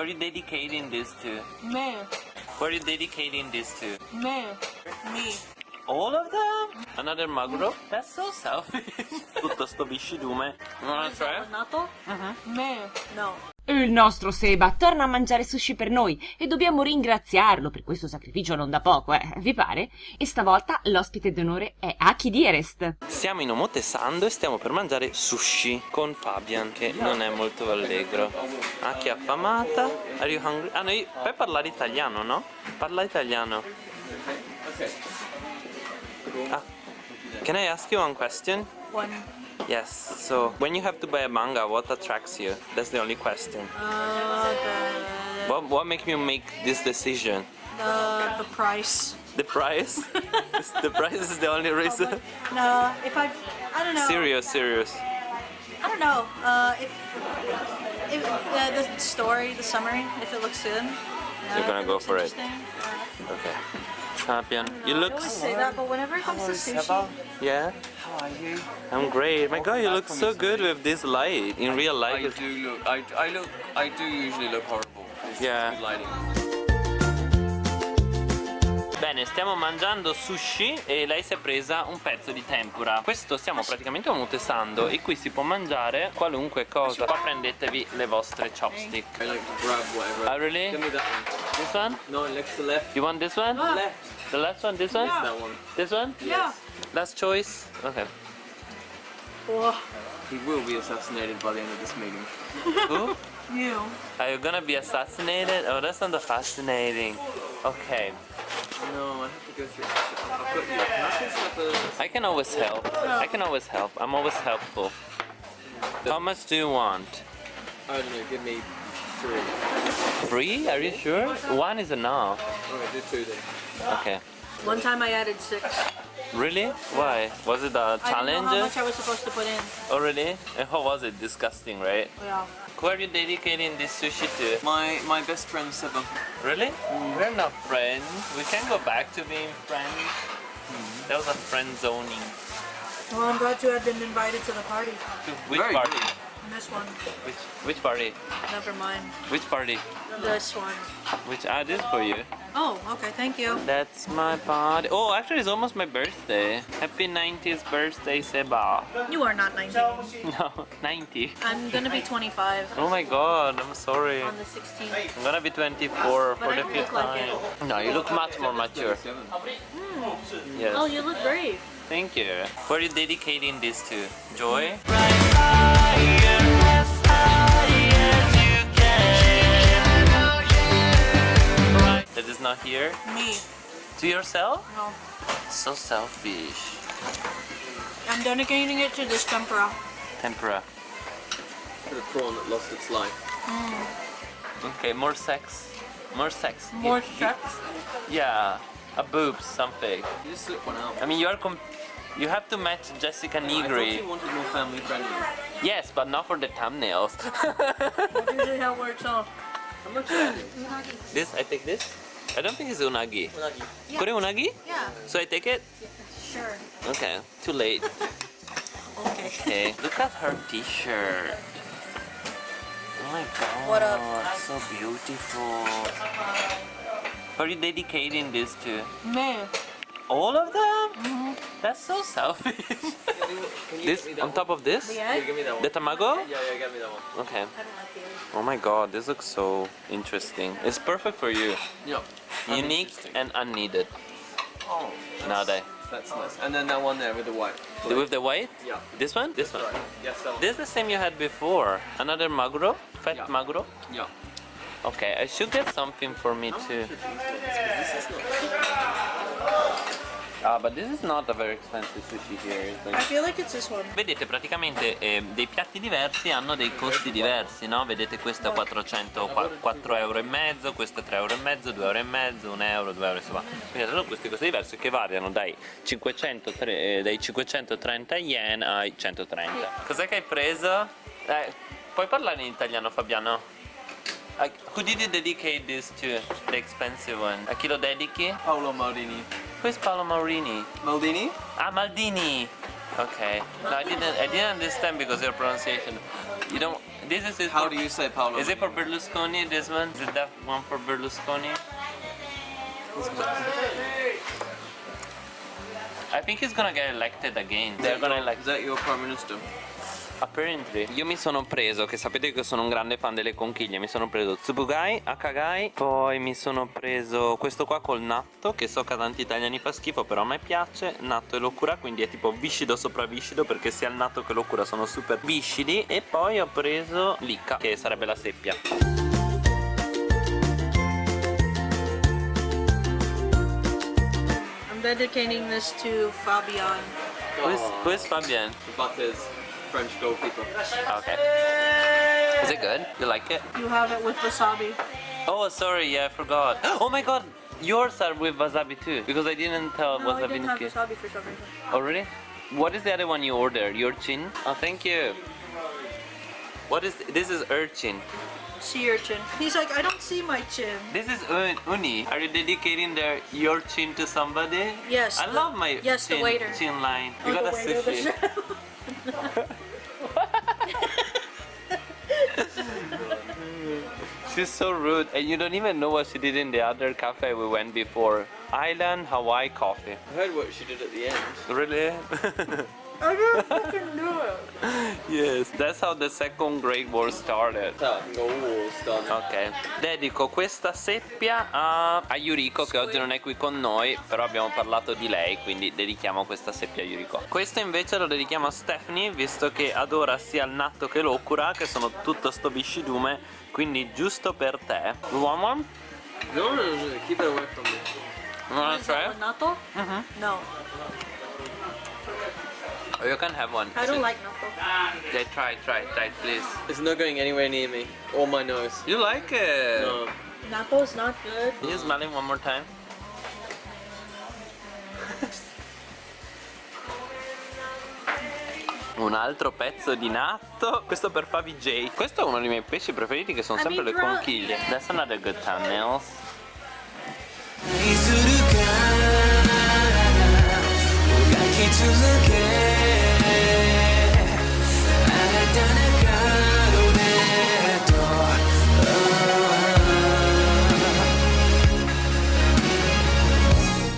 Who are you dedicating this to? Me. Who are you dedicating this to? Me. Me. All of them? Another maguro? That's so selfish. Tutto sto viscidume. You wanna try? Nato? Mm-hmm. Me. No. Il nostro Seba torna a mangiare sushi per noi e dobbiamo ringraziarlo per questo sacrificio non da poco, eh? Vi pare? E stavolta l'ospite d'onore è Aki Dierest. Siamo in Omotesando e stiamo per mangiare sushi con Fabian che non è molto allegro. Che affamata. Are you hungry? Ah, noi puoi parlare italiano, no? Parla italiano. Ah. Can I ask you one question? One. Yes. So, when you have to buy a manga, what attracts you? That's the only question. Uh, the, What what makes you make this decision? the, the price. The price? the price is the only reason. No, if I, I don't know. Serious, serious. I don't know. Uh, if, if uh, the story, the summary, if it looks good. uh, You're gonna go for it. interesting, Okay. Fabian, you look. I look. always say that, but whenever it comes to sushi, Yeah. How are you? I'm great. My God, you look so good with this light. In real I life, it's do look. I, I look. I do usually look horrible. It's Yeah. Good lighting. Bene, stiamo mangiando sushi e lei si è presa un pezzo di tempura. Questo stiamo praticamente omotesando e qui si può mangiare qualunque cosa. Qua prendetevi le vostre chopstick. I like to grab whatever. Oh, really? Give me that one. This one? No, next to left. You want this one? Left. The last one? This one? That one. This one? yeah. Last choice? Okay. Whoa. He will be assassinated by the end of this meeting. Who? You. Are you gonna be assassinated? Oh, that's not fascinating. Okay. No, I have to go through. I've got you. Can I just have a? I can always help. I can always help. I'm always helpful. How much do you want? I don't know. Give me three. Three? Are you sure? One is enough. Alright, do two then. Okay. One time I added six. Really? Why? Was it a I didn't know how much I was supposed to put in. Oh, really? And how was it? Disgusting, right? Yeah. Who are you dedicating this sushi to? My my best friend Seba. Really? Mm. We're not friends. We can go back to being friends. Mm. That was a friend zoning. Well, I'm glad you had been invited to the party. To which Very party? good. This one. Which which party? Never mind. Which party? This one. Which I did for you. Oh, okay. Thank you. That's my party. Oh, actually, it's almost my birthday. Happy 90th birthday, Seba. You are not 90. No, 90. I'm gonna be 25 Oh my god, I'm sorry. on the 16th. I'm gonna be 24 But for the fifth like time. No, you look much more mature. Seven. Yes. Oh, you look great. Thank you. Who are you dedicating this to? Joy? Is not here? Me. To yourself? No. So selfish. I'm dedicating it to this tempura. Tempura. For the prawn that lost its life. Hmm. Okay, more sex. More sex. More Y- sex? Yeah, a boobs, something. You just slip one out. I mean, you are com- you have to match Jessica I thought Nigri. you wanted more family friendly. Yes, but not for the thumbnails. That's usually how it works out. How much is this, I take this. I don't think it's unagi. Unagi. Yeah. Kore unagi? Yeah. So I take it? Sure. Okay, too late. Okay. Okay, look at her t-shirt. Oh my god, What up? so beautiful. Who are you dedicating this to? Me. All of them? Mm -hmm. That's so selfish. Can you this get me that on top of this? The one? egg? Yeah, give me that one. The tamago? Yeah, yeah, get me that one. Okay. I don't like. Oh my god, this looks so interesting. It's perfect for you. Yeah. Unique and unneeded. Oh, Nowadays. that's nice. And then that one there with the white. With the white? Yeah. This one? This one. Right. Yes, that one. This is the same you had before. Another maguro? Fat Yeah. maguro? Yeah. Okay, I should get something for me too. Ah, but this is not a very expensive sushi here. Like- I feel like it's this one. Vedete praticamente eh, dei piatti diversi hanno dei costi diversi, no? Vedete questo è 400, qua- 4 euro e mezzo, questo è 3 euro e mezzo, 2 euro e mezzo, 1 euro, 2 euro, insomma. Quindi sono questi costi diversi che variano dai, 500, eh, dai 530 yen ai 130. Cos'è che hai preso? Eh, puoi parlare in italiano Fabiano? Uh, who did you dedicate this to? The expensive one. A chi lo dedichi? Paolo Maldini. Who is Paolo Maurini? Maldini? Ah, Maldini. Okay. No, I didn't. I didn't understand because your pronunciation. You don't. this is it How for- do you say Paolo? Is it for Berlusconi? This one? Is it that one for Berlusconi? I think he's gonna get elected again. They're gonna elect Is that your prime minister? Apparently. Io mi sono preso, che sapete che sono un grande fan delle conchiglie, mi sono preso Tsubugai, Akagai, poi mi sono preso questo qua col natto, che so che a tanti italiani fa schifo, però a me piace, natto e locura, quindi è tipo viscido sopra viscido, perché sia il natto che locura sono super viscidi, e poi ho preso l'icca, che sarebbe la seppia. I'm dedicating this to Fabian. Who is, who is Fabien? Butters, French goalkeeper. Okay. Is it good? You like it? You have it with wasabi. Oh, sorry, yeah, I forgot. Oh my god, yours are with wasabi too, because I didn't tell No, I wasabi didn't have wasabi for some reason. Oh really? What is the other one you ordered? Your chin? Oh, thank you. What is this? Is urchin? Sea urchin. He's like, I don't see my chin. This is un- uni. Are you dedicating their your chin to somebody? Yes, I the- love my yes, the chin, waiter. chin line. Oh, You the got a waiter, the sushi. She's so rude, and you don't even know what she did in the other cafe we went before. Island Hawaii coffee. I heard what she did at the end. Really? I didn't fucking do it. Yes, that's how the second Great War started. So can go all done. Ok, dedico questa seppia a, a Yuriko che oggi non è qui con noi, però abbiamo parlato di lei, quindi dedichiamo questa seppia a Yuriko. Questo invece lo dedichiamo a Stephanie, visto che adora sia il natto che l'okura, che sono tutto sto biscidume, quindi giusto per te. You want one? No, no, no, no, keep it away from me. That try? with natto? Mhm. No, Oh, you can have one. I don't like natto. Yeah, try, try, try, please. It's not going anywhere near me or my nose. You like it? No. Natto's not good. Can you smell it one more time? Un altro pezzo di natto Questo per Fabi J Questo è uno dei miei pesci preferiti che sono sempre le conchiglie That's another good thumbnails「